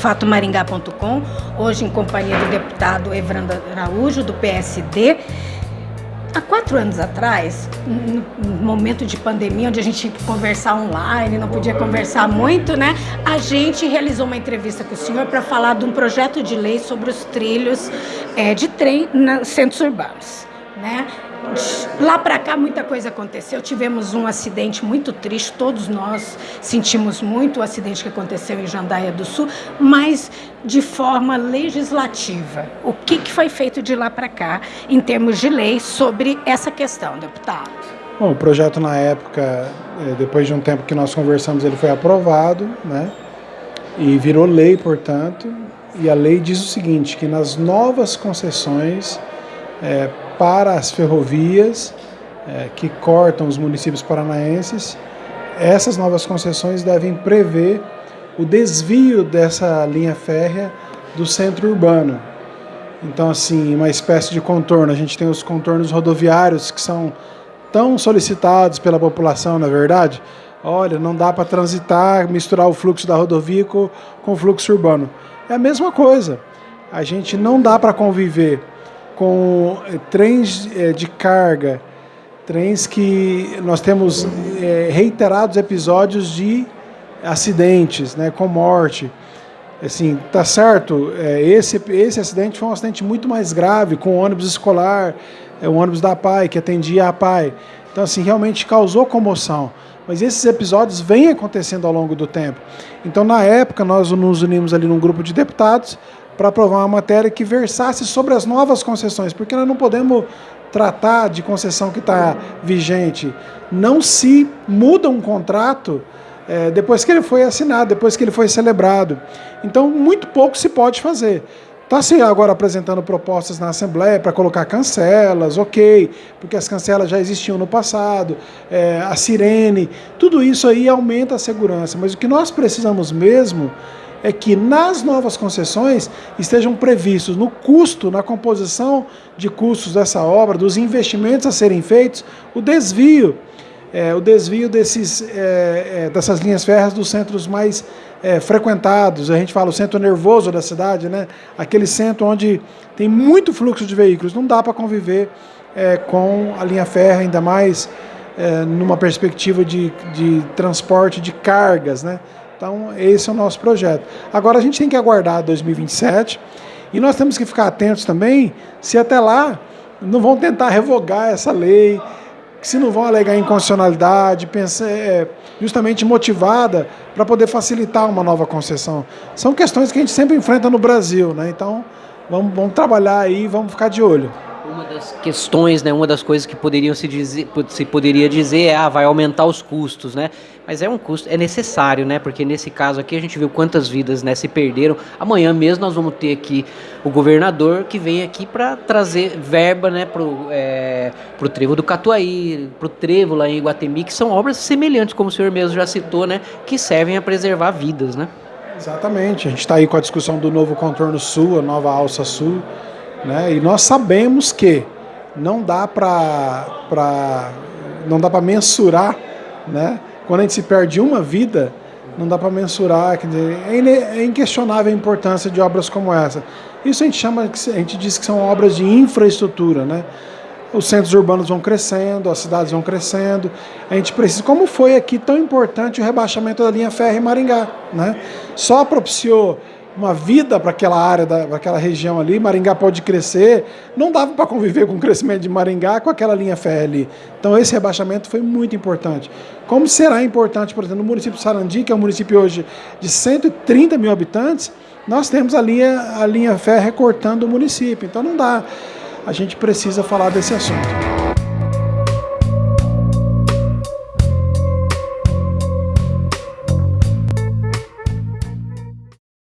fatomaringá.com, hoje em companhia do deputado Evrando Araújo, do PSD. Há quatro anos atrás, no momento de pandemia, onde a gente tinha que conversar online, não podia conversar muito, né? A gente realizou uma entrevista com o senhor para falar de um projeto de lei sobre os trilhos é, de trem nos centros urbanos, né? Lá para cá muita coisa aconteceu, tivemos um acidente muito triste, todos nós sentimos muito o acidente que aconteceu em Jandaia do Sul, mas de forma legislativa. O que, que foi feito de lá para cá em termos de lei sobre essa questão, deputado? Bom, o projeto na época, é, depois de um tempo que nós conversamos, ele foi aprovado, né? E virou lei, portanto, e a lei diz o seguinte, que nas novas concessões é, para as ferrovias é, que cortam os municípios paranaenses, essas novas concessões devem prever o desvio dessa linha férrea do centro urbano. Então, assim, uma espécie de contorno. A gente tem os contornos rodoviários que são tão solicitados pela população, na é verdade. Olha, não dá para transitar, misturar o fluxo da rodovia com, com o fluxo urbano. É a mesma coisa. A gente não dá para conviver com eh, trens eh, de carga, trens que nós temos eh, reiterados episódios de acidentes, né, com morte. Assim, tá certo, esse, esse acidente foi um acidente muito mais grave, com o ônibus escolar, o ônibus da PAI, que atendia a PAI. Então, assim, realmente causou comoção. Mas esses episódios vêm acontecendo ao longo do tempo. Então, na época, nós nos unimos ali num grupo de deputados para aprovar uma matéria que versasse sobre as novas concessões, porque nós não podemos tratar de concessão que está vigente. Não se muda um contrato é, depois que ele foi assinado, depois que ele foi celebrado. Então, muito pouco se pode fazer. Está se agora apresentando propostas na Assembleia para colocar cancelas, ok, porque as cancelas já existiam no passado, é, a sirene, tudo isso aí aumenta a segurança. Mas o que nós precisamos mesmo é que nas novas concessões estejam previstos no custo, na composição de custos dessa obra, dos investimentos a serem feitos, o desvio, é, o desvio desses, é, é, dessas linhas férreas dos centros mais é, frequentados. A gente fala o centro nervoso da cidade, né? aquele centro onde tem muito fluxo de veículos. Não dá para conviver é, com a linha férrea, ainda mais é, numa perspectiva de, de transporte de cargas, né? Então, esse é o nosso projeto. Agora, a gente tem que aguardar 2027 e nós temos que ficar atentos também se até lá não vão tentar revogar essa lei, se não vão alegar inconstitucionalidade, é, justamente motivada para poder facilitar uma nova concessão. São questões que a gente sempre enfrenta no Brasil, né? Então, vamos, vamos trabalhar aí, vamos ficar de olho das questões, né, uma das coisas que poderiam se dizer, se poderia dizer é, ah, vai aumentar os custos, né? Mas é um custo, é necessário, né? Porque nesse caso aqui a gente viu quantas vidas, né, se perderam. Amanhã mesmo nós vamos ter aqui o governador que vem aqui para trazer verba, né, pro, é, pro trevo do Catuaí, pro trevo lá em Iguatemi, que são obras semelhantes, como o senhor mesmo já citou, né, que servem a preservar vidas, né? Exatamente. A gente está aí com a discussão do novo contorno sul, a nova alça sul. Né? E nós sabemos que não dá para não dá para mensurar, né? Quando a gente se perde uma vida, não dá para mensurar, quer dizer, é, é inquestionável a importância de obras como essa. Isso a gente chama, a gente diz que são obras de infraestrutura, né? Os centros urbanos vão crescendo, as cidades vão crescendo. A gente precisa, como foi aqui tão importante o rebaixamento da linha férrea em Maringá, né? Só propiciou uma vida para aquela área, para aquela região ali, Maringá pode crescer, não dava para conviver com o crescimento de Maringá com aquela linha férrea ali. Então esse rebaixamento foi muito importante. Como será importante, por exemplo, no município de Sarandi, que é um município hoje de 130 mil habitantes, nós temos a linha, a linha férrea cortando o município, então não dá. A gente precisa falar desse assunto.